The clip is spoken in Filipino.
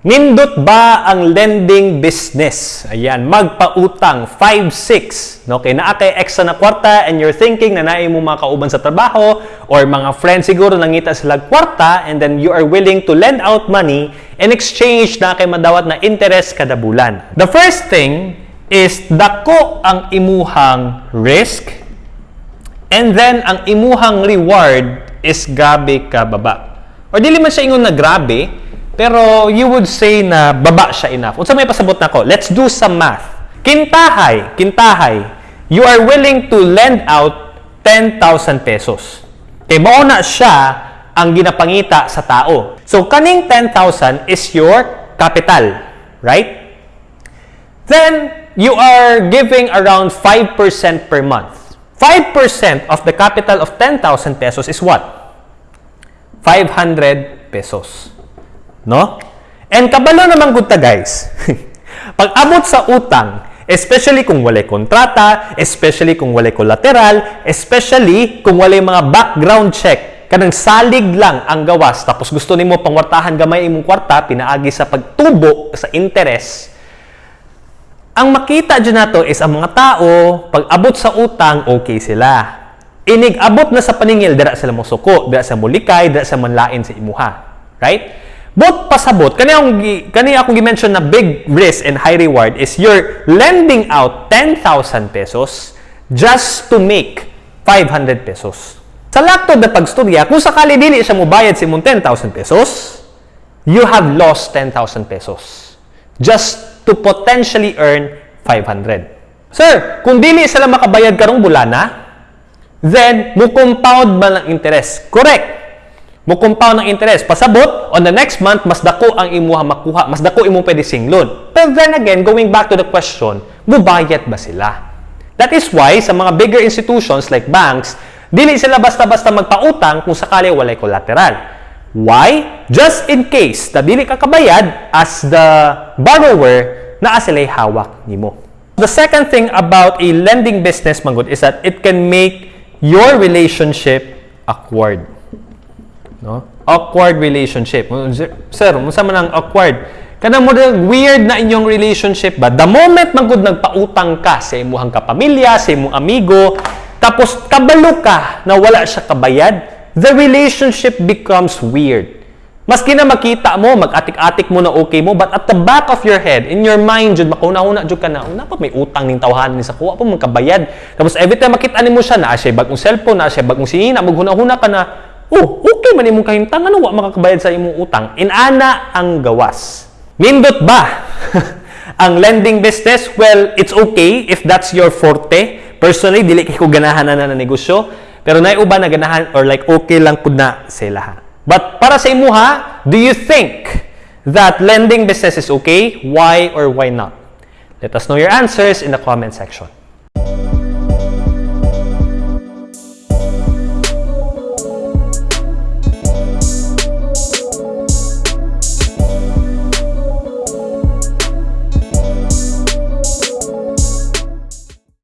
Nindot ba ang lending business? Ayan, magpautang 5-6. No? Kaya naa kay extra na kwarta and you're thinking na naay mo mga kauban sa trabaho or mga friends siguro nangita sila kwarta and then you are willing to lend out money in exchange na kay madawat na interest kada bulan. The first thing is dako ang imuhang risk and then ang imuhang reward is grabe ka baba. Or dili man siya ingon na grabe, pero you would say na baba siya enough. Unsa may pasabot nako? Let's do some math. Kintahay, kintahay. You are willing to lend out 10,000 pesos. Kay mao na siya ang ginapangita sa tao. So kaning 10,000 is your capital, right? Then you are giving around 5% per month. 5% of the capital of 10,000 pesos is what? 500 pesos. No? And kabalo naman gud guys. Pag abot sa utang, especially kung walay kontrata, especially kung walay collateral, especially kung walay mga background check, kanang salig lang ang gawas tapos gusto nimo pangwartahan gamay imong kwarta pinaagi sa pagtubo sa interest. Ang makita dyan nato is ang mga tao, pag abot sa utang, okay sila. Inig abot na sa paningil, dira sila mo suko, dira sa mulikay, dira sa manlain sa imuha. Right? But pasabot, kani akong kani akong gi-mention na big risk and high reward is you're lending out 10,000 pesos just to make 500 pesos. Sa lakto na pagstorya, kung sakali dili siya mo bayad sa imong 10,000 pesos, you have lost 10,000 pesos just to potentially earn 500. Sir, kung dili sila makabayad karong bulana, then mo compound man ang interest. Correct compound ang interest. Pasabot, on the next month, mas dako ang imuha makuha, mas dako imo pwede singlon. But then again, going back to the question, mubayad ba sila? That is why, sa mga bigger institutions like banks, dili sila basta-basta magpautang kung sakali walay collateral. Why? Just in case na dili ka kabayad as the borrower na sila'y hawak nimo. The second thing about a lending business, Manggod, is that it can make your relationship awkward no? Awkward relationship. Sir, unsa man ang awkward? Kanang mo weird na inyong relationship ba? The moment man nagpautang ka sa imuhang kapamilya, sa imong amigo, tapos kabalo ka na wala siya kabayad, the relationship becomes weird. Maski na makita mo, mag-atik-atik mo na okay mo, but at the back of your head, in your mind, jud makauna-una jud ka na, una pa may utang ning tawhanan ni sa kuha pa magkabayad. Tapos every time makita nimo siya na siya bagong cellphone, na siya bagong sihina, maghuna-huna ka na, oh, okay man imong kahimtang, ano wa makakabayad sa imong utang. Inana ang gawas. Nindot ba? ang lending business, well, it's okay if that's your forte. Personally, dili ko ganahan na na negosyo. Pero na uba na ganahan or like okay lang pud na sila. But para sa imuha, do you think that lending business is okay? Why or why not? Let us know your answers in the comment section.